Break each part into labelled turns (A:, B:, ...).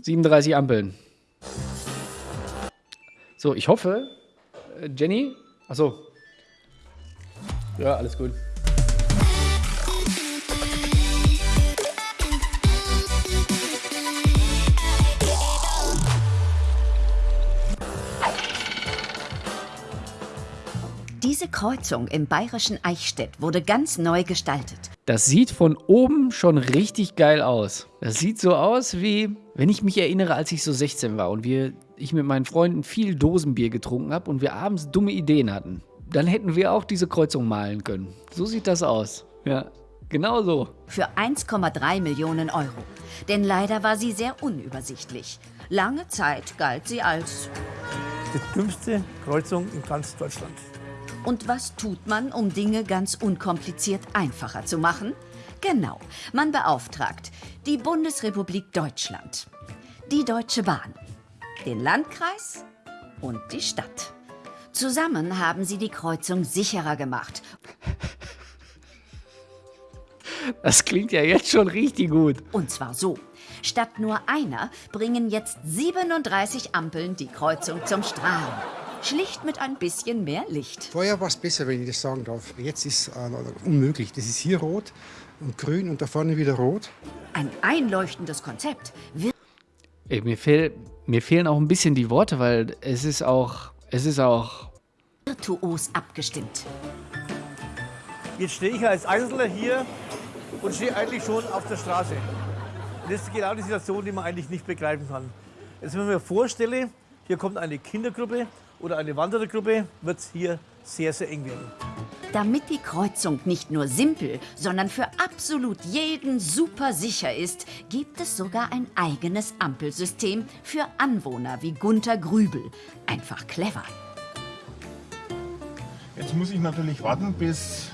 A: 37 Ampeln. So, ich hoffe, äh, Jenny. Achso. Ja, alles gut.
B: Diese Kreuzung im bayerischen Eichstätt wurde ganz neu gestaltet.
A: Das sieht von oben schon richtig geil aus. Das sieht so aus wie, wenn ich mich erinnere, als ich so 16 war und wir, ich mit meinen Freunden viel Dosenbier getrunken habe und wir abends dumme Ideen hatten. Dann hätten wir auch diese Kreuzung malen können. So sieht das aus. Ja, genau so.
B: Für 1,3 Millionen Euro. Denn leider war sie sehr unübersichtlich. Lange Zeit galt sie als...
C: Die dümmste Kreuzung in ganz Deutschland.
B: Und was tut man, um Dinge ganz unkompliziert einfacher zu machen? Genau, man beauftragt die Bundesrepublik Deutschland, die Deutsche Bahn, den Landkreis und die Stadt. Zusammen haben sie die Kreuzung sicherer gemacht.
A: Das klingt ja jetzt schon richtig gut.
B: Und zwar so. Statt nur einer bringen jetzt 37 Ampeln die Kreuzung zum Strahlen. Schlicht mit ein bisschen mehr Licht.
D: Vorher war es besser, wenn ich das sagen darf. Jetzt ist es äh, unmöglich. Das ist hier rot und grün und da vorne wieder rot.
B: Ein einleuchtendes Konzept.
A: Ey, mir, fehl, mir fehlen auch ein bisschen die Worte, weil es ist auch, es ist auch
B: virtuos abgestimmt.
C: Jetzt stehe ich als Einzelner hier und stehe eigentlich schon auf der Straße. Und das ist genau die Situation, die man eigentlich nicht begreifen kann. Jetzt, wenn ich mir vorstelle, hier kommt eine Kindergruppe oder eine Wanderergruppe, wird es hier sehr, sehr eng werden.
B: Damit die Kreuzung nicht nur simpel, sondern für absolut jeden super sicher ist, gibt es sogar ein eigenes Ampelsystem für Anwohner wie Gunther Grübel. Einfach clever.
E: Jetzt muss ich natürlich warten, bis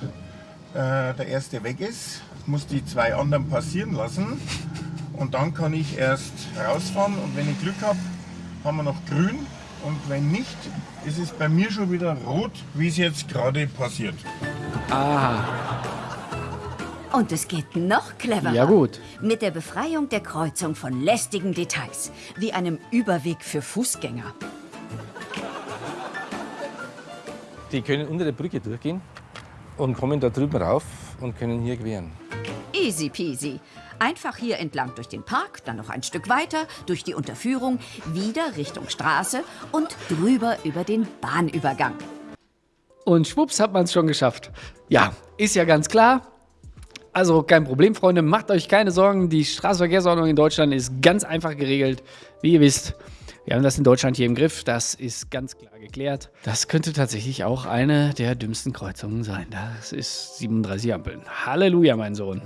E: äh, der erste weg ist. Ich muss die zwei anderen passieren lassen. Und dann kann ich erst rausfahren. Und wenn ich Glück habe, haben wir noch grün. Und wenn nicht, ist es bei mir schon wieder rot, wie es jetzt gerade passiert.
A: Aha.
B: Und es geht noch cleverer.
A: Ja gut.
B: Mit der Befreiung der Kreuzung von lästigen Details, wie einem Überweg für Fußgänger.
F: Die können unter der Brücke durchgehen und kommen da drüben rauf und können hier queren.
B: Easy peasy. Einfach hier entlang durch den Park, dann noch ein Stück weiter, durch die Unterführung, wieder Richtung Straße und drüber über den Bahnübergang.
A: Und schwupps hat man es schon geschafft. Ja, ist ja ganz klar. Also kein Problem, Freunde, macht euch keine Sorgen. Die Straßenverkehrsordnung in Deutschland ist ganz einfach geregelt. Wie ihr wisst, wir haben das in Deutschland hier im Griff. Das ist ganz klar geklärt. Das könnte tatsächlich auch eine der dümmsten Kreuzungen sein. Das ist 37 Ampeln. Halleluja, mein Sohn.